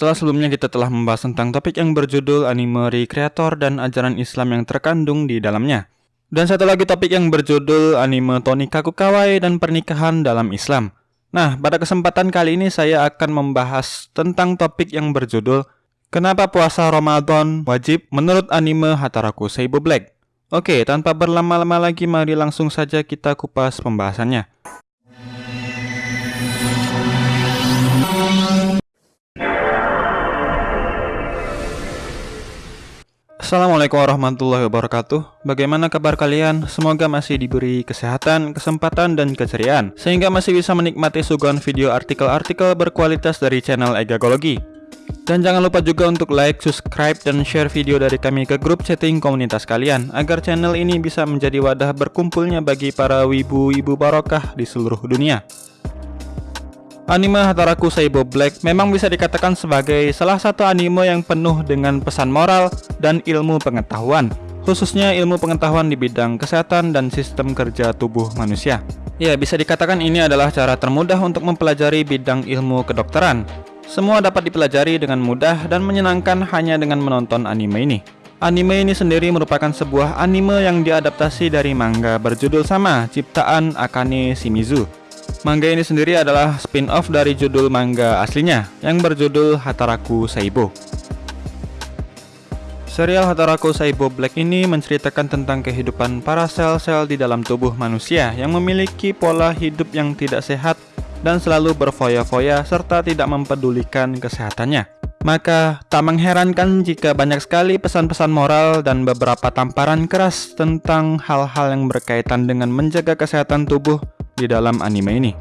setelah sebelumnya kita telah membahas tentang topik yang berjudul anime recreator dan ajaran Islam yang terkandung di dalamnya. Dan satu lagi topik yang berjudul anime Tony Kakukawai dan pernikahan dalam Islam. Nah, pada kesempatan kali ini saya akan membahas tentang topik yang berjudul Kenapa puasa Ramadan wajib menurut anime Hataraku Seibo Black. Oke, tanpa berlama-lama lagi mari langsung saja kita kupas pembahasannya. Assalamualaikum warahmatullahi wabarakatuh. Bagaimana kabar kalian? Semoga masih diberi kesehatan, kesempatan, dan keceriaan Sehingga masih bisa menikmati suguhan video artikel-artikel berkualitas dari channel Egagologi Dan jangan lupa juga untuk like, subscribe, dan share video dari kami ke grup chatting komunitas kalian Agar channel ini bisa menjadi wadah berkumpulnya bagi para wibu-wibu barokah di seluruh dunia Anime Hataraku Saibo Black memang bisa dikatakan sebagai salah satu anime yang penuh dengan pesan moral dan ilmu pengetahuan, khususnya ilmu pengetahuan di bidang kesehatan dan sistem kerja tubuh manusia. Ya, bisa dikatakan ini adalah cara termudah untuk mempelajari bidang ilmu kedokteran. Semua dapat dipelajari dengan mudah dan menyenangkan hanya dengan menonton anime ini. Anime ini sendiri merupakan sebuah anime yang diadaptasi dari manga berjudul sama, ciptaan Akane Shimizu. Manga ini sendiri adalah spin-off dari judul manga aslinya yang berjudul Hataraku Saibo. Serial Hataraku Saibo Black ini menceritakan tentang kehidupan para sel-sel di dalam tubuh manusia yang memiliki pola hidup yang tidak sehat dan selalu berfoya-foya serta tidak mempedulikan kesehatannya. Maka tak mengherankan jika banyak sekali pesan-pesan moral dan beberapa tamparan keras tentang hal-hal yang berkaitan dengan menjaga kesehatan tubuh di dalam anime ini.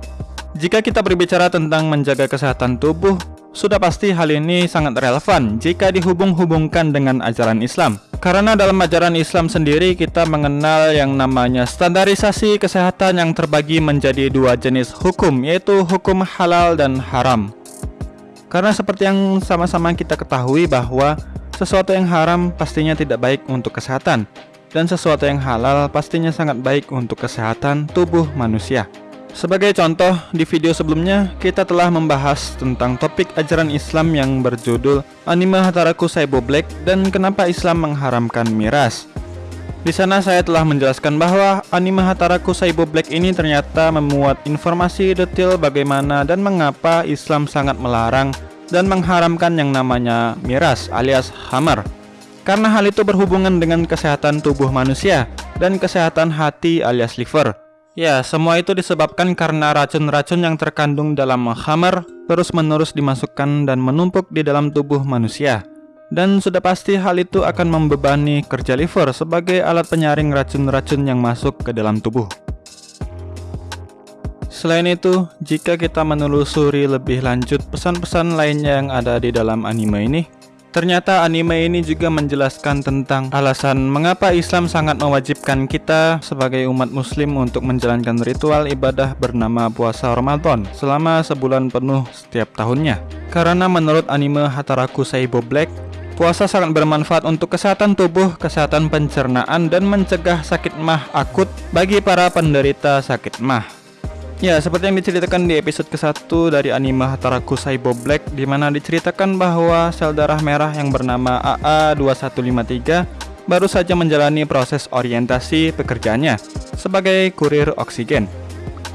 Jika kita berbicara tentang menjaga kesehatan tubuh, sudah pasti hal ini sangat relevan jika dihubung-hubungkan dengan ajaran Islam. Karena dalam ajaran Islam sendiri kita mengenal yang namanya standarisasi kesehatan yang terbagi menjadi dua jenis hukum, yaitu hukum halal dan haram. Karena seperti yang sama-sama kita ketahui bahwa sesuatu yang haram pastinya tidak baik untuk kesehatan, dan sesuatu yang halal pastinya sangat baik untuk kesehatan tubuh manusia. Sebagai contoh, di video sebelumnya kita telah membahas tentang topik ajaran Islam yang berjudul Anime Hataraku Saibo Black dan kenapa Islam mengharamkan miras. Di sana saya telah menjelaskan bahwa anime Hataraku Saibo Black ini ternyata memuat informasi detail bagaimana dan mengapa Islam sangat melarang dan mengharamkan yang namanya miras alias hamar karena hal itu berhubungan dengan kesehatan tubuh manusia dan kesehatan hati alias liver. Ya, semua itu disebabkan karena racun-racun yang terkandung dalam khamar terus-menerus dimasukkan dan menumpuk di dalam tubuh manusia. Dan sudah pasti hal itu akan membebani kerja liver sebagai alat penyaring racun-racun yang masuk ke dalam tubuh. Selain itu, jika kita menelusuri lebih lanjut pesan-pesan lainnya yang ada di dalam anime ini, Ternyata anime ini juga menjelaskan tentang alasan mengapa Islam sangat mewajibkan kita sebagai umat muslim untuk menjalankan ritual ibadah bernama puasa Ramadan selama sebulan penuh setiap tahunnya. Karena menurut anime Hataraku Saibo Black, puasa sangat bermanfaat untuk kesehatan tubuh, kesehatan pencernaan, dan mencegah sakit mah akut bagi para penderita sakit mah. Ya, seperti yang diceritakan di episode ke-1 dari anime Hataraku Saibo Black di mana diceritakan bahwa sel darah merah yang bernama AA2153 baru saja menjalani proses orientasi pekerjaannya sebagai kurir oksigen.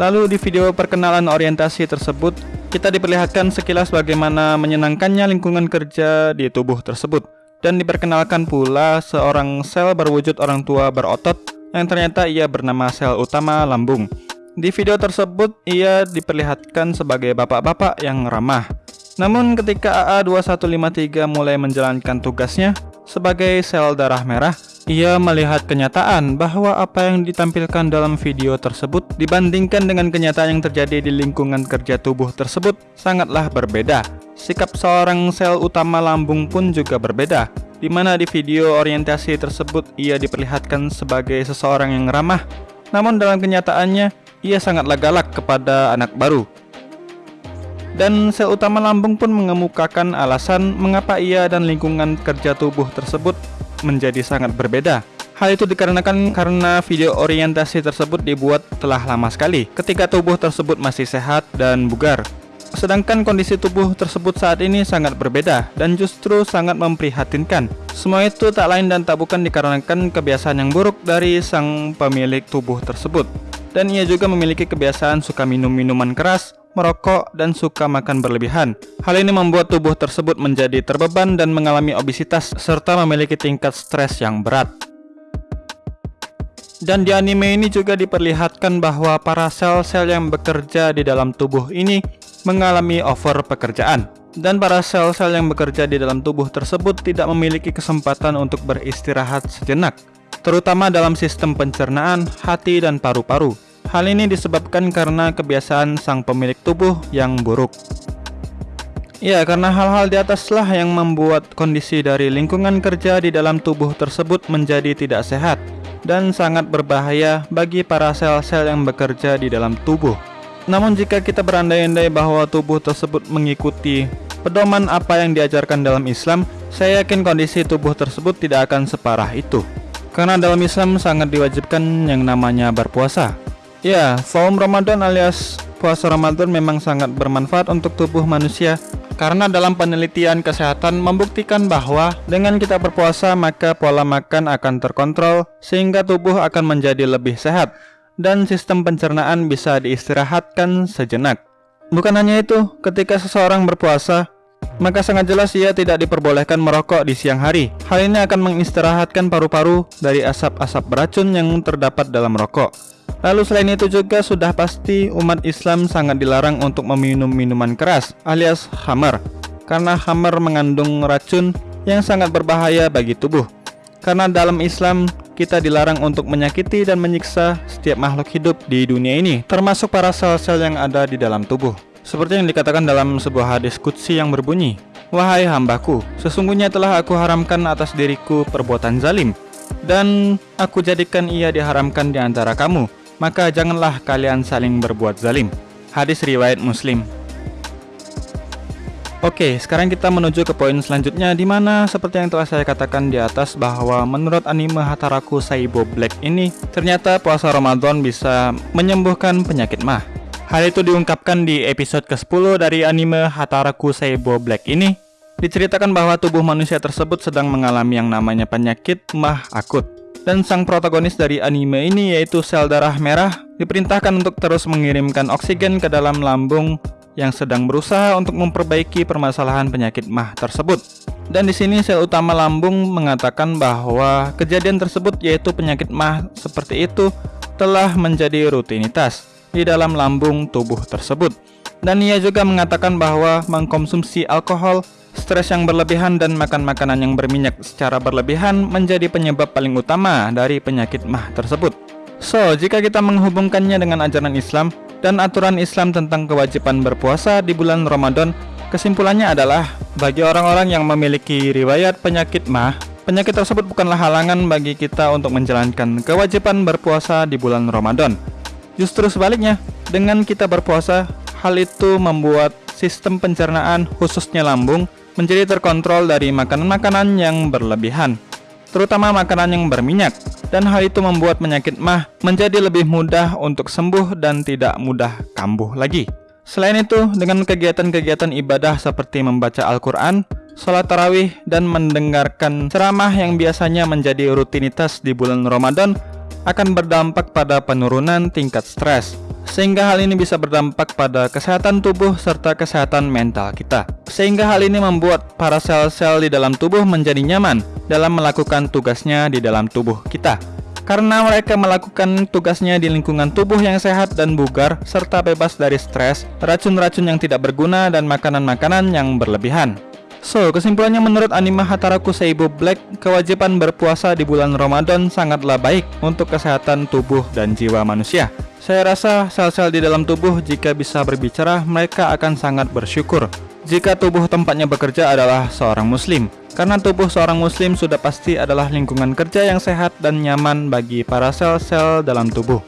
Lalu di video perkenalan orientasi tersebut, kita diperlihatkan sekilas bagaimana menyenangkannya lingkungan kerja di tubuh tersebut dan diperkenalkan pula seorang sel berwujud orang tua berotot yang ternyata ia bernama sel utama lambung di video tersebut, ia diperlihatkan sebagai bapak-bapak yang ramah. Namun ketika AA2153 mulai menjalankan tugasnya sebagai sel darah merah, ia melihat kenyataan bahwa apa yang ditampilkan dalam video tersebut dibandingkan dengan kenyataan yang terjadi di lingkungan kerja tubuh tersebut sangatlah berbeda. Sikap seorang sel utama lambung pun juga berbeda, di mana di video orientasi tersebut ia diperlihatkan sebagai seseorang yang ramah, namun dalam kenyataannya ia sangatlah galak kepada anak baru. Dan sel utama lambung pun mengemukakan alasan mengapa ia dan lingkungan kerja tubuh tersebut menjadi sangat berbeda. Hal itu dikarenakan karena video orientasi tersebut dibuat telah lama sekali ketika tubuh tersebut masih sehat dan bugar. Sedangkan kondisi tubuh tersebut saat ini sangat berbeda dan justru sangat memprihatinkan. Semua itu tak lain dan tak bukan dikarenakan kebiasaan yang buruk dari sang pemilik tubuh tersebut. Dan ia juga memiliki kebiasaan suka minum minuman keras, merokok, dan suka makan berlebihan. Hal ini membuat tubuh tersebut menjadi terbeban dan mengalami obesitas serta memiliki tingkat stres yang berat. Dan di anime ini juga diperlihatkan bahwa para sel-sel yang bekerja di dalam tubuh ini mengalami over pekerjaan. Dan para sel-sel yang bekerja di dalam tubuh tersebut tidak memiliki kesempatan untuk beristirahat sejenak, terutama dalam sistem pencernaan, hati, dan paru-paru. Hal ini disebabkan karena kebiasaan sang pemilik tubuh yang buruk. Ya, karena hal-hal di ataslah yang membuat kondisi dari lingkungan kerja di dalam tubuh tersebut menjadi tidak sehat dan sangat berbahaya bagi para sel-sel yang bekerja di dalam tubuh. Namun jika kita berandai-andai bahwa tubuh tersebut mengikuti pedoman apa yang diajarkan dalam Islam, saya yakin kondisi tubuh tersebut tidak akan separah itu. Karena dalam Islam sangat diwajibkan yang namanya berpuasa. Ya, saum Ramadan alias puasa Ramadan memang sangat bermanfaat untuk tubuh manusia karena dalam penelitian kesehatan membuktikan bahwa dengan kita berpuasa maka pola makan akan terkontrol sehingga tubuh akan menjadi lebih sehat dan sistem pencernaan bisa diistirahatkan sejenak. Bukan hanya itu, ketika seseorang berpuasa, maka sangat jelas ia tidak diperbolehkan merokok di siang hari. Hal ini akan mengistirahatkan paru-paru dari asap-asap beracun yang terdapat dalam rokok. Lalu selain itu juga sudah pasti umat Islam sangat dilarang untuk meminum minuman keras alias hammer karena hammer mengandung racun yang sangat berbahaya bagi tubuh. Karena dalam Islam kita dilarang untuk menyakiti dan menyiksa setiap makhluk hidup di dunia ini, termasuk para sel-sel yang ada di dalam tubuh. Seperti yang dikatakan dalam sebuah hadis kutsi yang berbunyi, Wahai hambaku, sesungguhnya telah aku haramkan atas diriku perbuatan zalim, dan aku jadikan ia diharamkan di antara kamu, maka janganlah kalian saling berbuat zalim. Hadis riwayat Muslim. Oke, sekarang kita menuju ke poin selanjutnya di mana seperti yang telah saya katakan di atas bahwa menurut anime Hataraku Saibo Black ini ternyata puasa Ramadan bisa menyembuhkan penyakit mah. Hal itu diungkapkan di episode ke-10 dari anime Hataraku Saibo Black ini. Diceritakan bahwa tubuh manusia tersebut sedang mengalami yang namanya penyakit mah akut. Dan sang protagonis dari anime ini yaitu sel darah merah diperintahkan untuk terus mengirimkan oksigen ke dalam lambung yang sedang berusaha untuk memperbaiki permasalahan penyakit mah tersebut. Dan di sini sel utama lambung mengatakan bahwa kejadian tersebut yaitu penyakit mah seperti itu telah menjadi rutinitas di dalam lambung tubuh tersebut. Dan ia juga mengatakan bahwa mengkonsumsi alkohol Stres yang berlebihan dan makan makanan yang berminyak secara berlebihan menjadi penyebab paling utama dari penyakit mah tersebut. So, jika kita menghubungkannya dengan ajaran Islam dan aturan Islam tentang kewajiban berpuasa di bulan Ramadan, kesimpulannya adalah bagi orang-orang yang memiliki riwayat penyakit mah, penyakit tersebut bukanlah halangan bagi kita untuk menjalankan kewajiban berpuasa di bulan Ramadan. Justru sebaliknya, dengan kita berpuasa, hal itu membuat sistem pencernaan khususnya lambung menjadi terkontrol dari makanan-makanan yang berlebihan, terutama makanan yang berminyak, dan hal itu membuat penyakit mah menjadi lebih mudah untuk sembuh dan tidak mudah kambuh lagi. Selain itu, dengan kegiatan-kegiatan ibadah seperti membaca Al-Quran, sholat tarawih, dan mendengarkan ceramah yang biasanya menjadi rutinitas di bulan Ramadan akan berdampak pada penurunan tingkat stres, sehingga hal ini bisa berdampak pada kesehatan tubuh serta kesehatan mental kita. Sehingga hal ini membuat para sel-sel di dalam tubuh menjadi nyaman dalam melakukan tugasnya di dalam tubuh kita. Karena mereka melakukan tugasnya di lingkungan tubuh yang sehat dan bugar serta bebas dari stres, racun-racun yang tidak berguna dan makanan-makanan yang berlebihan. So, kesimpulannya menurut anime Hataraku Seibu Black, kewajiban berpuasa di bulan Ramadan sangatlah baik untuk kesehatan tubuh dan jiwa manusia. Saya rasa sel-sel di dalam tubuh jika bisa berbicara, mereka akan sangat bersyukur jika tubuh tempatnya bekerja adalah seorang muslim. Karena tubuh seorang muslim sudah pasti adalah lingkungan kerja yang sehat dan nyaman bagi para sel-sel dalam tubuh.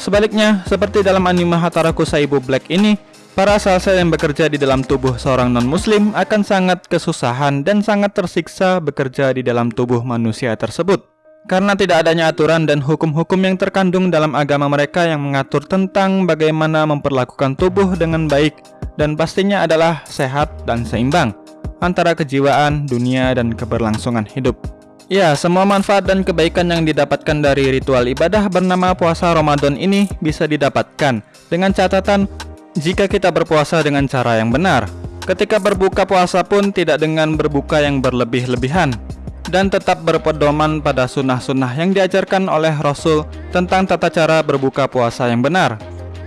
Sebaliknya, seperti dalam anime Hataraku Saibu Black ini, para sel-sel yang bekerja di dalam tubuh seorang non-muslim akan sangat kesusahan dan sangat tersiksa bekerja di dalam tubuh manusia tersebut. Karena tidak adanya aturan dan hukum-hukum yang terkandung dalam agama mereka yang mengatur tentang bagaimana memperlakukan tubuh dengan baik dan pastinya adalah sehat dan seimbang antara kejiwaan, dunia, dan keberlangsungan hidup. Ya, semua manfaat dan kebaikan yang didapatkan dari ritual ibadah bernama puasa Ramadan ini bisa didapatkan dengan catatan jika kita berpuasa dengan cara yang benar. Ketika berbuka puasa pun tidak dengan berbuka yang berlebih-lebihan dan tetap berpedoman pada sunnah-sunnah yang diajarkan oleh Rasul tentang tata cara berbuka puasa yang benar.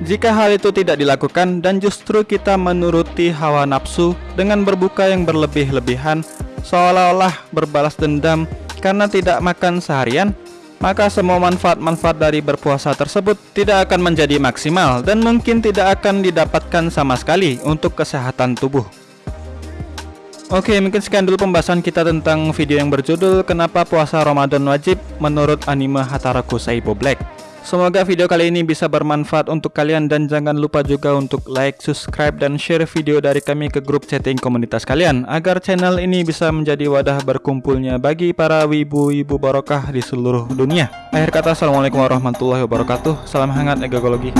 Jika hal itu tidak dilakukan dan justru kita menuruti hawa nafsu dengan berbuka yang berlebih-lebihan, seolah-olah berbalas dendam karena tidak makan seharian, maka semua manfaat-manfaat dari berpuasa tersebut tidak akan menjadi maksimal dan mungkin tidak akan didapatkan sama sekali untuk kesehatan tubuh. Oke, mungkin sekian dulu pembahasan kita tentang video yang berjudul Kenapa Puasa Ramadan Wajib menurut anime Hataraku Saibo Black. Semoga video kali ini bisa bermanfaat untuk kalian dan jangan lupa juga untuk like, subscribe, dan share video dari kami ke grup chatting komunitas kalian agar channel ini bisa menjadi wadah berkumpulnya bagi para wibu-wibu barokah di seluruh dunia. Akhir kata, Assalamualaikum warahmatullahi wabarakatuh. Salam hangat egologi.